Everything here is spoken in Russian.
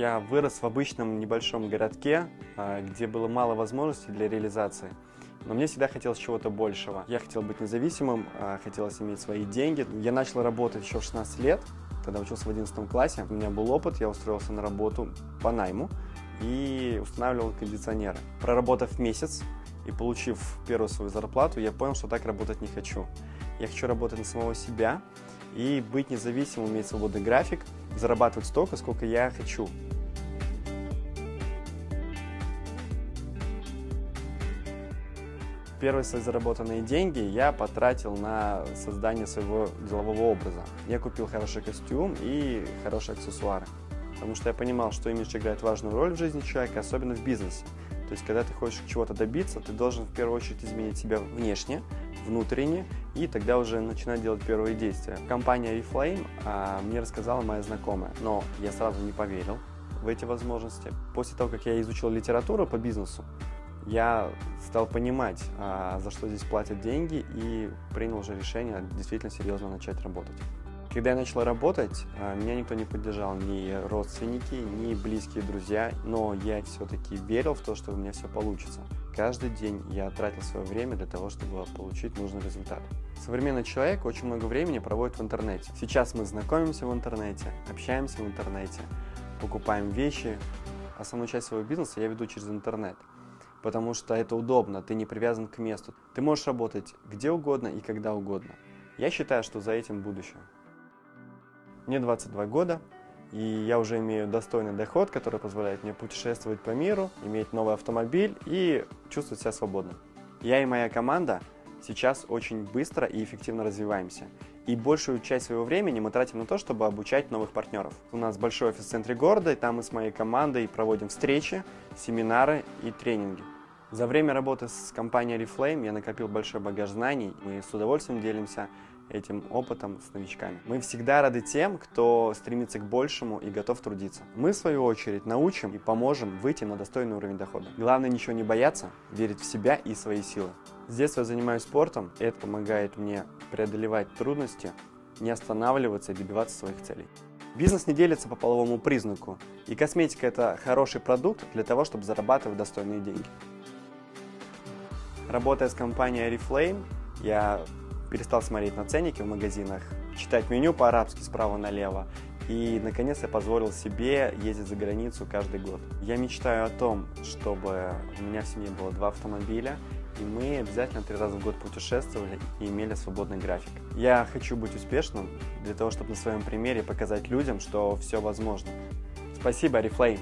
Я вырос в обычном небольшом городке, а, где было мало возможностей для реализации. Но мне всегда хотелось чего-то большего. Я хотел быть независимым, а, хотелось иметь свои деньги. Я начал работать еще в 16 лет, когда учился в 11 классе. У меня был опыт, я устроился на работу по найму и устанавливал кондиционеры. Проработав месяц и получив первую свою зарплату, я понял, что так работать не хочу. Я хочу работать на самого себя и быть независимым, иметь свободный график, зарабатывать столько, сколько я хочу. Первые свои заработанные деньги я потратил на создание своего делового образа. Я купил хороший костюм и хорошие аксессуары, потому что я понимал, что имидж играет важную роль в жизни человека, особенно в бизнесе. То есть, когда ты хочешь чего-то добиться, ты должен в первую очередь изменить себя внешне, внутренне, и тогда уже начинать делать первые действия. Компания Reflame а, мне рассказала моя знакомая, но я сразу не поверил в эти возможности. После того, как я изучил литературу по бизнесу, я стал понимать, а, за что здесь платят деньги, и принял уже решение действительно серьезно начать работать. Когда я начал работать, а, меня никто не поддержал, ни родственники, ни близкие друзья, но я все-таки верил в то, что у меня все получится. Каждый день я тратил свое время для того, чтобы получить нужный результат. Современный человек очень много времени проводит в интернете. Сейчас мы знакомимся в интернете, общаемся в интернете, покупаем вещи. Основную часть своего бизнеса я веду через интернет потому что это удобно, ты не привязан к месту. Ты можешь работать где угодно и когда угодно. Я считаю, что за этим будущее. Мне 22 года, и я уже имею достойный доход, который позволяет мне путешествовать по миру, иметь новый автомобиль и чувствовать себя свободно. Я и моя команда сейчас очень быстро и эффективно развиваемся. И большую часть своего времени мы тратим на то, чтобы обучать новых партнеров. У нас большой офис в центре города, и там мы с моей командой проводим встречи, семинары и тренинги. За время работы с компанией Reflame я накопил большой багаж знаний, мы с удовольствием делимся этим опытом с новичками. Мы всегда рады тем, кто стремится к большему и готов трудиться. Мы, в свою очередь, научим и поможем выйти на достойный уровень дохода. Главное ничего не бояться, верить в себя и свои силы. С детства я занимаюсь спортом, и это помогает мне преодолевать трудности, не останавливаться и добиваться своих целей. Бизнес не делится по половому признаку, и косметика – это хороший продукт для того, чтобы зарабатывать достойные деньги. Работая с компанией Reflame, я перестал смотреть на ценники в магазинах, читать меню по-арабски справа налево, и, наконец, я позволил себе ездить за границу каждый год. Я мечтаю о том, чтобы у меня в семье было два автомобиля, и мы обязательно три раза в год путешествовали и имели свободный график. Я хочу быть успешным для того, чтобы на своем примере показать людям, что все возможно. Спасибо, Арифлейм!